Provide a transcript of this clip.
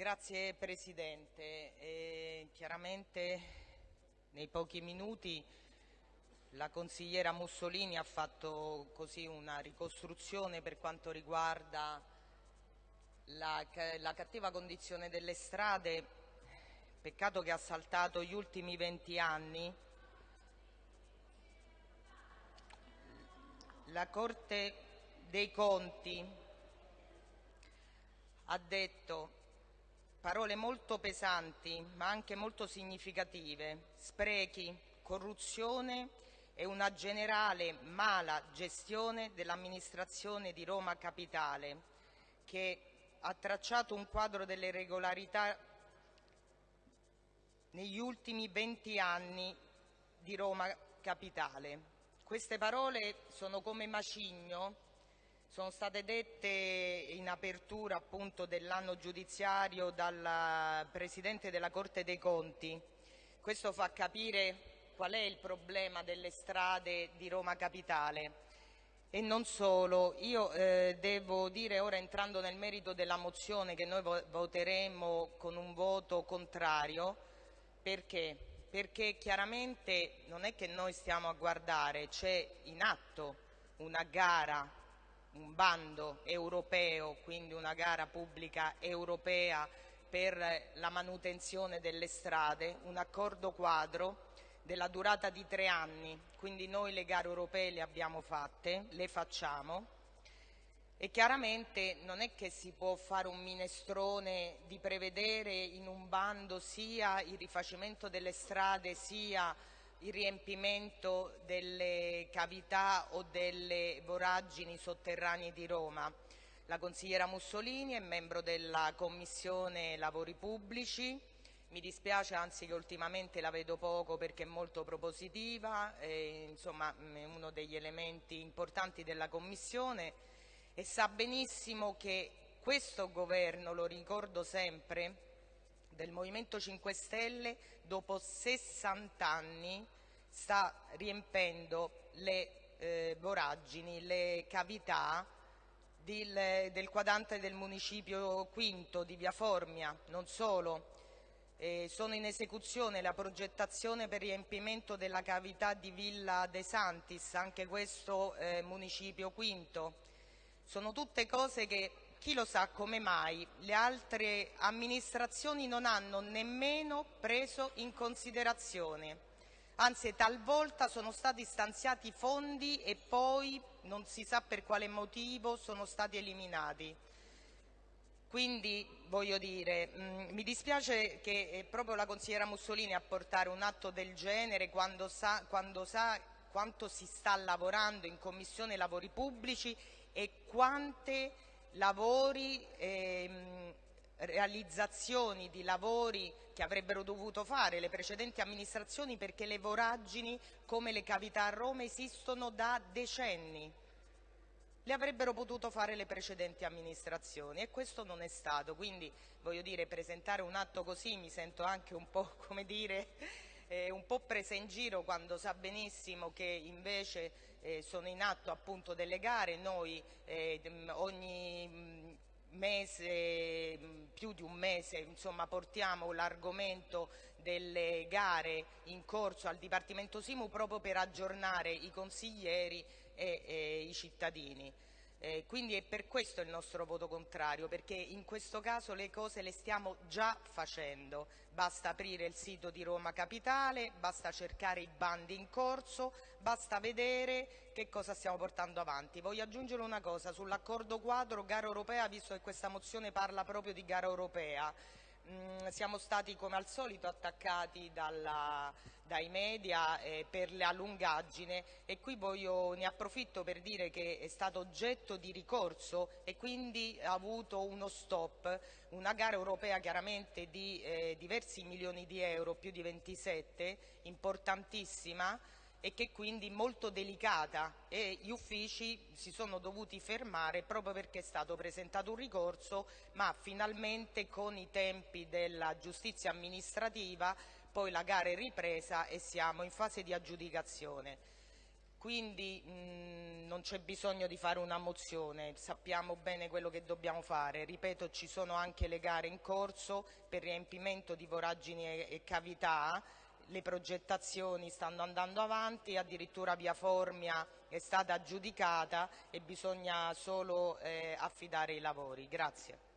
Grazie Presidente. E chiaramente nei pochi minuti la consigliera Mussolini ha fatto così una ricostruzione per quanto riguarda la, la cattiva condizione delle strade, peccato che ha saltato gli ultimi 20 anni. La Corte dei Conti ha detto parole molto pesanti ma anche molto significative, sprechi, corruzione e una generale mala gestione dell'amministrazione di Roma Capitale che ha tracciato un quadro delle regolarità negli ultimi 20 anni di Roma Capitale. Queste parole sono come macigno, sono state dette in apertura appunto dell'anno giudiziario dal Presidente della Corte dei Conti. Questo fa capire qual è il problema delle strade di Roma Capitale. E non solo, io eh, devo dire ora entrando nel merito della mozione che noi voteremo con un voto contrario, perché? Perché chiaramente non è che noi stiamo a guardare, c'è in atto una gara, un bando europeo, quindi una gara pubblica europea per la manutenzione delle strade, un accordo quadro della durata di tre anni, quindi noi le gare europee le abbiamo fatte, le facciamo. E chiaramente non è che si può fare un minestrone di prevedere in un bando sia il rifacimento delle strade sia il riempimento delle cavità o delle voragini sotterranee di Roma. La consigliera Mussolini è membro della Commissione Lavori Pubblici, mi dispiace anzi che ultimamente la vedo poco perché è molto propositiva, e, insomma è uno degli elementi importanti della Commissione e sa benissimo che questo governo, lo ricordo sempre, del Movimento 5 Stelle dopo 60 anni sta riempendo le eh, voragini, le cavità del, del quadrante del municipio quinto di Via Formia, non solo, eh, sono in esecuzione la progettazione per riempimento della cavità di Villa De Santis, anche questo eh, municipio quinto. Sono tutte cose che chi lo sa come mai le altre amministrazioni non hanno nemmeno preso in considerazione. Anzi, talvolta sono stati stanziati fondi e poi non si sa per quale motivo sono stati eliminati. Quindi voglio dire, mh, mm, mi dispiace che è proprio la consigliera Mussolini a portare un atto del genere quando sa, quando sa quanto si sta lavorando in Commissione Lavori Pubblici e quante lavori, ehm, realizzazioni di lavori che avrebbero dovuto fare le precedenti amministrazioni perché le voragini come le cavità a Roma esistono da decenni. Le avrebbero potuto fare le precedenti amministrazioni e questo non è stato, quindi voglio dire presentare un atto così mi sento anche un po' come dire eh, un po' presa in giro quando sa benissimo che invece eh, sono in atto appunto delle gare, noi eh, ogni mese, più di un mese, insomma, portiamo l'argomento delle gare in corso al Dipartimento Simu proprio per aggiornare i consiglieri e, e i cittadini. Eh, quindi è per questo il nostro voto contrario, perché in questo caso le cose le stiamo già facendo. Basta aprire il sito di Roma Capitale, basta cercare i bandi in corso, basta vedere che cosa stiamo portando avanti. Voglio aggiungere una cosa sull'accordo quadro gara europea, visto che questa mozione parla proprio di gara europea. Mm, siamo stati come al solito attaccati dalla, dai media eh, per la lungaggine. E qui voglio, ne approfitto per dire che è stato oggetto di ricorso e quindi ha avuto uno stop, una gara europea chiaramente di eh, diversi milioni di euro, più di 27, importantissima, e che quindi molto delicata e gli uffici si sono dovuti fermare proprio perché è stato presentato un ricorso ma finalmente con i tempi della giustizia amministrativa poi la gara è ripresa e siamo in fase di aggiudicazione. quindi mh, non c'è bisogno di fare una mozione, sappiamo bene quello che dobbiamo fare. Ripeto, ci sono anche le gare in corso per riempimento di voragini e, e cavità, le progettazioni stanno andando avanti, addirittura via Formia è stata aggiudicata e bisogna solo eh, affidare i lavori. Grazie.